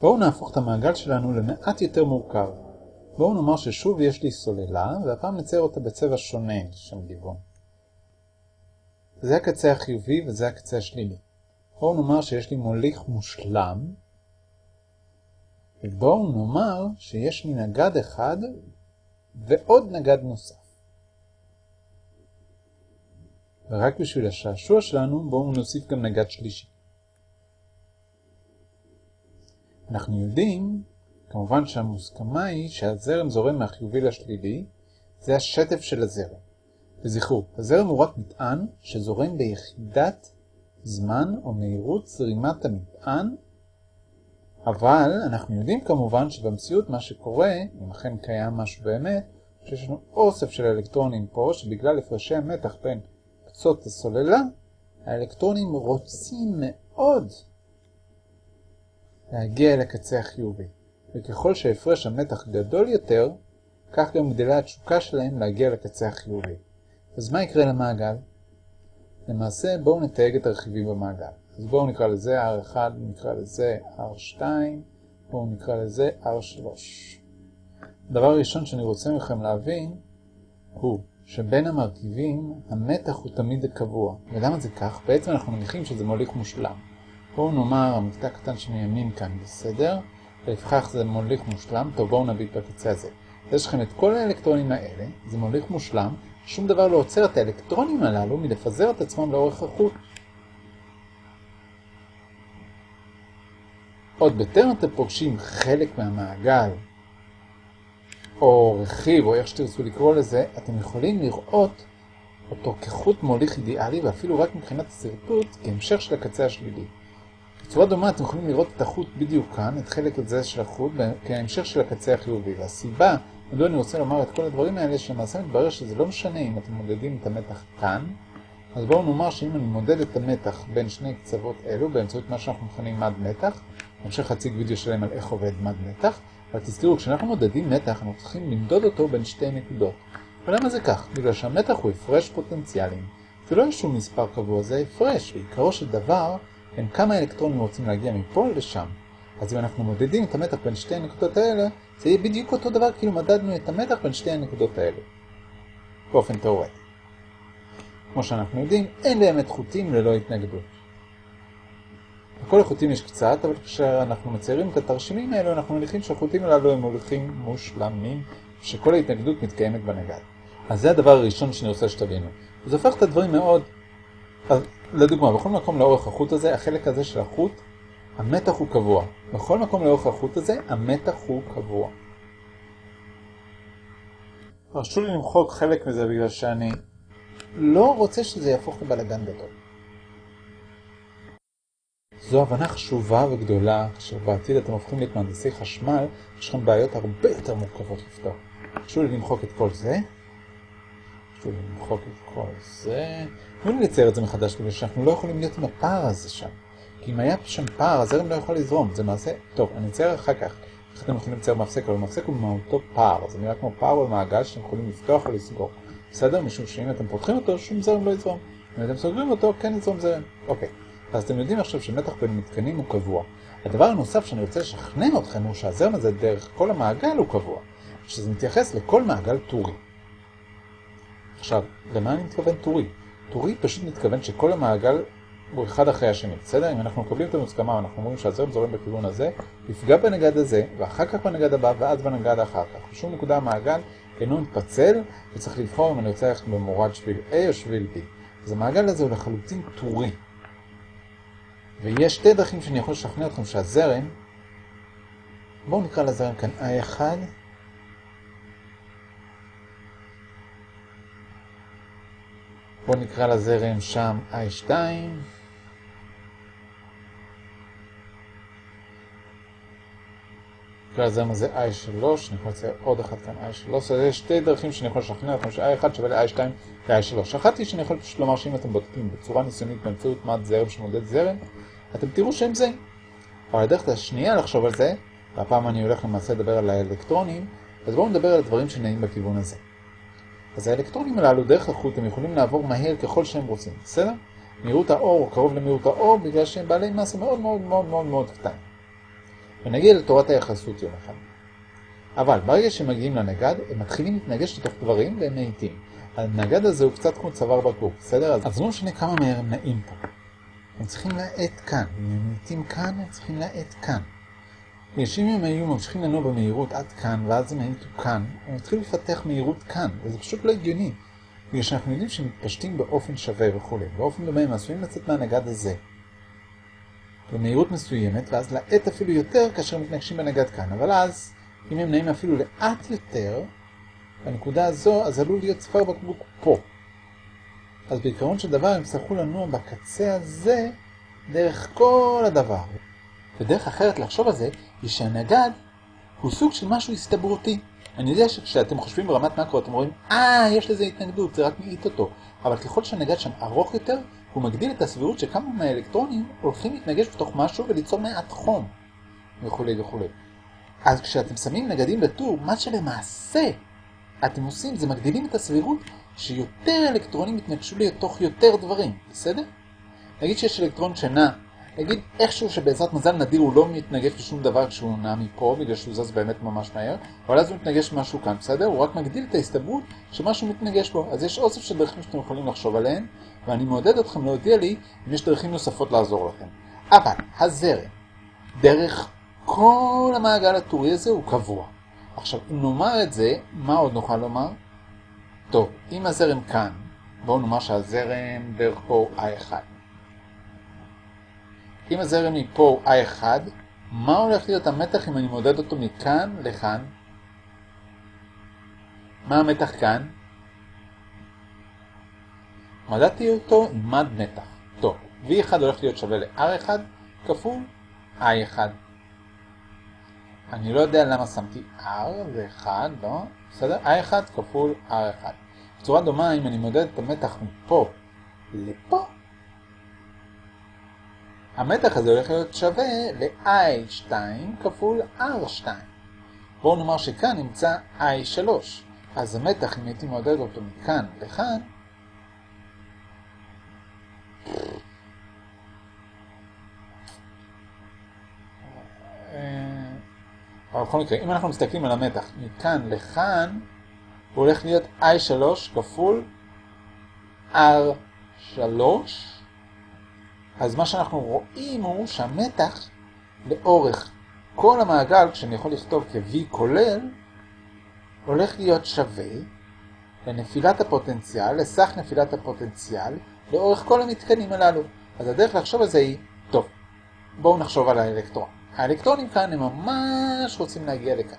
בואו נהפוך את המעגל שלנו למעט יותר מורכב. בואו נאמר ששוב יש לי סוללה, והפעם נצייר אותה בצבע שונה לשם גיוון. זה הקצה החיובי וזה הקצה השלילי. בואו נאמר שיש לי מוליך מושלם, ובואו נאמר שיש לי נגד אחד ועוד נגד נוסף. ורק בשביל השעשוע שלנו בואו נוסיף גם נגד שלישי. אנחנו יודעים, כמובן שהמוסכמה היא שהזרם זורם מהחיובי לשלילי, זה השטף של הזרם. וזכרו, הזרם הוא רק מטען שזורם ביחידת זמן או מהירות זרימת המטען, אבל אנחנו יודעים כמובן שבמציאות מה שקורה, אם אכן קיים משהו באמת, שיש לנו אוסף של אלקטרונים פה, שבגלל הפרשי המתח בין קצות הסוללה, האלקטרונים רוצים מאוד להגיע אל הקצה החיובי. וככל שהפרש המתח גדול יותר, כך גם גדלה התשוקה שלהם להגיע לקצה החיובי. אז מה יקרה למעגל? למעשה בואו נתייג את הרכיבים במעגל. אז בואו נקרא לזה R1, נקרא לזה R2, בואו נקרא לזה R3. הדבר הראשון שאני רוצה מכם להבין הוא שבין המרכיבים המתח הוא תמיד קבוע. ולמה זה כך? בעצם אנחנו מניחים שזה מוליך מושלם. בואו נאמר המקטע הקטן שמימין כאן, בסדר? ולפיכך זה מוליך מושלם. טוב, בואו נביט בקצה הזה. יש לכם את כל האלקטרונים האלה, זה מוליך מושלם, שום דבר לא עוצר את האלקטרונים הללו מלפזר את עצמם לאורך החוט. עוד בטרם אתם פוגשים חלק מהמעגל, או רכיב, או איך שתרצו לקרוא לזה, אתם יכולים לראות אותו כחוט מוליך אידיאלי, ואפילו רק מבחינת הסרטוט, כהמשך של הקצה השלילי. בצורה דומה אתם יכולים לראות את החוט בדיוק כאן, את חלק הזה של החוט, כהמשך של הקצה החיובי. והסיבה, מדוע אני רוצה לומר את כל הדברים האלה, שלמעשה מתברר שזה לא משנה אם אתם מודדים את המתח כאן, אז בואו נאמר שאם אני מודד את המתח בין שני קצוות אלו, באמצעות מה שאנחנו מכנים מד מתח, בהמשך אציג וידאו שלם על איך עובד מד מתח, אבל תזכרו, כשאנחנו מודדים מתח, אנחנו צריכים למדוד אותו בין שתי נקודות. ולמה זה כך? בגלל שהמתח הוא הפרש פוטנציאלים. זה לא איזשהו מספר קבוע, זה הפרש. בעיקרו של דבר, הם כמה אלקטרונים רוצים להגיע מפה לשם. אז אם אנחנו מודדים את המתח בין שתי הנקודות האלה, זה יהיה בדיוק אותו דבר כאילו מדדנו את המתח בין שתי הנקודות האלה. באופן תאורטי. כמו שאנחנו יודעים, אין באמת חוטים ללא התנגדות. לכל החוטים יש קצת, אבל כשאנחנו מציירים את התרשימים האלו, אנחנו מניחים שהחוטים הללו הם מוליכים מושלמים, שכל ההתנגדות מתקיימת בנגד. אז זה הדבר הראשון שאני רוצה שתבינו. זה הופך את הדברים מאוד... אז, לדוגמה, בכל מקום לאורך החוט הזה, החלק הזה של החוט, המתח הוא קבוע. בכל מקום לאורך החוט הזה, המתח הוא קבוע. הרשו לי למחוק חלק מזה בגלל שאני לא רוצה שזה יהפוך לבלגן גדול. זו הבנה חשובה וגדולה, כאשר בעתיד אתם הופכים להיות מהנדסי חשמל, יש לכם בעיות הרבה יותר מורכבות לפתור. חשוב לי למחוק את כל זה. למחוק את כל זה. תנו לי לצייר את זה מחדש, בגלל שאנחנו לא יכולים להיות עם הפער הזה שם. כי אם היה שם פער, הזרם לא יכול לזרום. זה מעשה... טוב, אני אצייר אחר כך. איך אתם יכולים לצייר מפסק, אבל מפסק הוא במהותו פער. זה נראה כמו פער במעגל שאתם יכולים לפתוח או לסגור. בסדר? משום שאם אתם פותחים אותו, שום זרם לא יזרום. אם אתם סוגרים אותו, כן יזרום זרם. אוקיי. אז אתם יודעים עכשיו שמתח בין מתקנים הוא קבוע. הדבר הנוסף שאני רוצה לשכנע אתכם הוא שהזרם הזה דרך כל המעגל הוא קבוע, שזה מתייחס לכל מעגל טורי. עכשיו, למה אני מתכוון טורי? טורי פשוט מתכוון שכל המעגל הוא אחד אחרי השני, בסדר? אם אנחנו מקבלים את המוסכמה ואנחנו אומרים שהזרם זורם בכיוון הזה, יפגע בנגד הזה, ואחר כך בנגד הבא, ואז בנגד אחר כך. בשום נקודה המעגל אינו מתפצל, וצריך לבחור אם אני רוצה ללכת במורד שביל A או שביל B. אז המעגל הזה הוא לחלוטין טורי. ויש שתי דרכים שאני יכול לשכנע אתכם שהזרם, בואו נקרא לזרם כאן I1, בואו נקרא לזרם שם I2, נקרא לזרם הזה I3, אני יכול לצייר עוד אחד כאן I3, אז יש שתי דרכים שאני יכול לשכנע אתכם ש-I1 שווה ל-I2 ו-I3. אחת היא שאני יכול פשוט לומר שאם אתם בודקים בצורה ניסיונית באמצעות מד זרם שמודד זרם, אתם תראו שהם זה. אבל הדרך השנייה לחשוב על זה, והפעם אני הולך למעשה לדבר על האלקטרונים, אז בואו נדבר על הדברים שנעים בכיוון הזה. אז האלקטרונים הללו דרך החוט הם יכולים לעבור מהר ככל שהם רוצים, בסדר? מהירות האור קרוב למהירות האור בגלל שהם בעלי מסה מאוד מאוד מאוד מאוד מאוד קטן. ונגיע לתורת היחסות יום אחד. אבל ברגע שהם מגיעים לנגד, הם מתחילים להתנגש לתוך דברים והם מאיטים. הנגד הזה הוא קצת כמו צוואר בקבוק, בסדר? אז לא משנה כמה מהר הם נעים פה. הם צריכים להאט כאן. אם הם מאיטים כאן, הם צריכים להאט כאן. אם הם היו ממשיכים לנוע במהירות עד כאן, ואז הם האיטו כאן, הם התחילו לפתח מהירות כאן, וזה פשוט לא הגיוני. בגלל שאנחנו יודעים שהם מתפשטים באופן שווה וכו'. באופן דומה הם עשויים לצאת מהנגד הזה. במהירות מסוימת, ואז לאט אפילו יותר כאשר מתנגשים בנגד כאן. אבל אז, אם הם נעים אפילו לאט יותר, בנקודה הזו, אז עלול להיות צוואר בקבוק פה. אז בעיקרון של דבר הם יצטרכו לנוע בקצה הזה דרך כל הדבר. ודרך אחרת לחשוב על זה, היא שהנגד הוא סוג של משהו הסתברותי. אני יודע שכשאתם חושבים ברמת מקרו אתם רואים, אה, יש לזה התנגדות, זה רק מעיט אותו. אבל ככל שהנגד שם ארוך יותר, הוא מגדיל את הסבירות שכמה מהאלקטרונים הולכים להתנגש בתוך משהו וליצור מעט חום, וכו' וכו'. אז כשאתם שמים נגדים בטור, מה שלמעשה אתם עושים זה מגדילים את הסבירות שיותר אלקטרונים יתנגשו לתוך יותר דברים, בסדר? נגיד שיש אלקטרון שנע, נגיד איכשהו שבעזרת מזל נדיר הוא לא מתנגש לשום דבר כשהוא נע מפה, בגלל שהוא זז באמת ממש מהר, אבל אז הוא מתנגש משהו כאן, בסדר? הוא רק מגדיל את ההסתברות שמשהו מתנגש בו. אז יש אוסף של דרכים שאתם יכולים לחשוב עליהן, ואני מעודד אתכם להודיע לי אם יש דרכים נוספות לעזור לכם. אבל הזרם, דרך כל המעגל הטורי הזה הוא קבוע. עכשיו, אם נאמר את זה, מה עוד נוכל לומר? טוב, אם הזרם כאן, בואו נאמר שהזרם דרך פה I1. אם הזרם מפה הוא I1, מה הולך להיות המתח אם אני מודד אותו מכאן לכאן? מה המתח כאן? מדדתי אותו עם מד מתח. טוב, V1 הולך להיות שווה ל-R1 כפול I1. אני לא יודע למה שמתי R, זה 1, לא? בסדר? I1 כפול R1. בצורה דומה, אם אני מודד את המתח מפה לפה, המתח הזה הולך להיות שווה ל-I2 כפול R2. בואו נאמר שכאן נמצא I3. אז המתח, אם הייתי מודד אותו מכאן לכאן, אבל בכל מקרה, אם אנחנו מסתכלים על המתח מכאן לכאן, הוא הולך להיות I3 כפול R3. אז מה שאנחנו רואים הוא שהמתח לאורך כל המעגל, כשאני יכול לכתוב כ-V כולל, הולך להיות שווה לנפילת הפוטנציאל, לסך נפילת הפוטנציאל, לאורך כל המתקנים הללו. אז הדרך לחשוב על זה היא, טוב, בואו נחשוב על האלקטרון. האלקטרונים כאן הם ממש רוצים להגיע לכאן.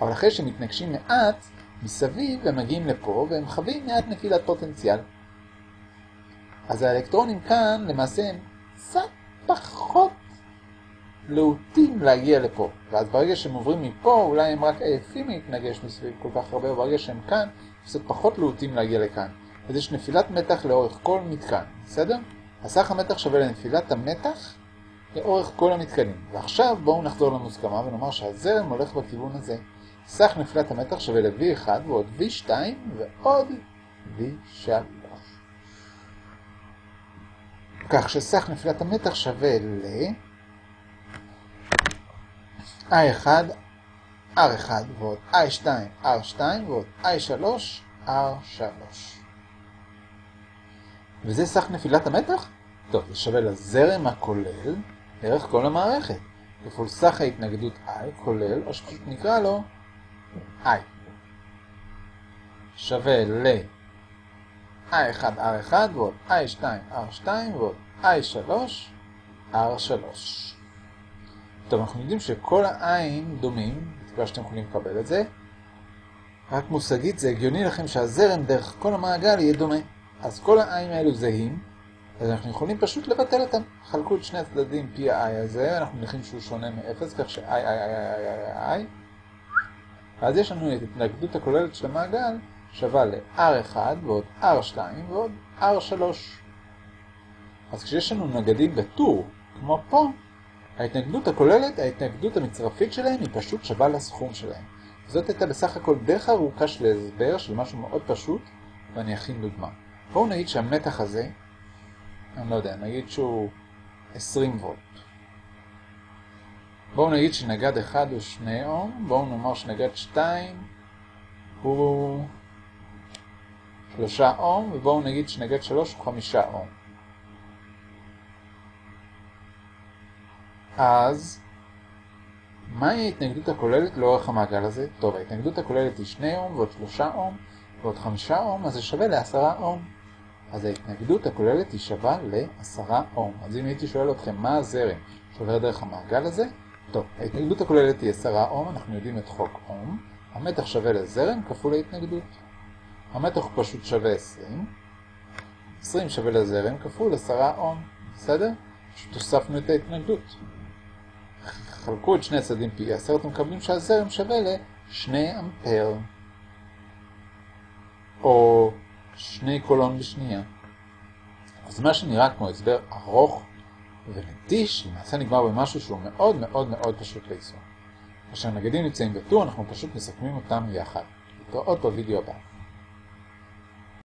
אבל אחרי שהם מתנגשים מעט, מסביב הם מגיעים לפה והם חווים מעט נפילת פוטנציאל. אז האלקטרונים כאן למעשה הם קצת פחות להוטים להגיע לפה. ואז ברגע שהם עוברים מפה, אולי הם רק עייפים להתנגש מסביב כל כך הרבה, וברגע שהם כאן, קצת פחות להוטים להגיע לכאן. אז יש נפילת מתח לאורך כל מתקן, בסדר? הסך המתח שווה לנפילת המתח לאורך כל המתקנים. ועכשיו בואו נחזור למוסכמה ונאמר שהזרם הולך בכיוון הזה. סך נפילת המתח שווה ל-V1 ועוד V2 ועוד V3. כך שסך נפילת המתח שווה ל... I1, R1 ועוד I2, R2 ועוד I3, R3. וזה סך נפילת המתח? טוב, זה שווה לזרם הכולל דרך כל המערכת, כפול סך ההתנגדות I כולל, או שפשוט נקרא לו I. שווה ל... I1 R1 ועוד I2 R2 ועוד I3 R3. טוב, אנחנו יודעים שכל העין דומים, בתקווה שאתם יכולים לקבל את זה, רק מושגית זה הגיוני לכם שהזרם דרך כל המעגל יהיה דומה. אז כל העין האלו זהים, אז אנחנו יכולים פשוט לבטל אותם. חלקו את שני הצדדים פי ה-i הזה, אנחנו מניחים שהוא שונה מ-0, כך ש-i, i, i, i, i, i, ואז יש לנו את התנגדות הכוללת של המעגל, שווה ל-r1 ועוד r2 ועוד r3. אז כשיש לנו נגדים בטור, כמו פה, ההתנגדות הכוללת, ההתנגדות המצרפית שלהם היא פשוט שווה לסכום שלהם. זאת הייתה בסך הכל דרך ארוכה של הסבר של משהו מאוד פשוט, ואני אכין דוגמה. בואו נגיד שהמתח הזה, אני לא יודע, נגיד שהוא 20 וולט. בואו נגיד שנגד 1 הוא 2 אום, בואו נאמר שנגד 2 הוא 3 אום, ובואו נגיד שנגד 3 הוא 5 אום. אז, מהי ההתנגדות הכוללת לאורך המעגל הזה? טוב, ההתנגדות הכוללת היא 2 אום ועוד 3 אום ועוד 5 אום, אז זה שווה ל-10 אום. אז ההתנגדות הכוללת היא שווה ל-10 אום. אז אם הייתי שואל אתכם מה הזרם שעובר דרך המעגל הזה, טוב, ההתנגדות הכוללת היא 10 אום, אנחנו יודעים את חוק אום. המתח שווה לזרם כפול ההתנגדות. המתח פשוט שווה 20. 20 שווה לזרם כפול 10 אום. בסדר? פשוט הוספנו את ההתנגדות. חלקו את שני הצדדים פי 10, אתם מקבלים שהזרם שווה ל-2 אמפר. או 2 קולון בשנייה. אז מה שנראה כמו הסבר ארוך ונטיש, למעשה נגמר במשהו שהוא מאוד מאוד מאוד פשוט ליישום. כאשר נגדים נמצאים בטור, אנחנו פשוט מסכמים אותם יחד. להתראות בווידאו הבא.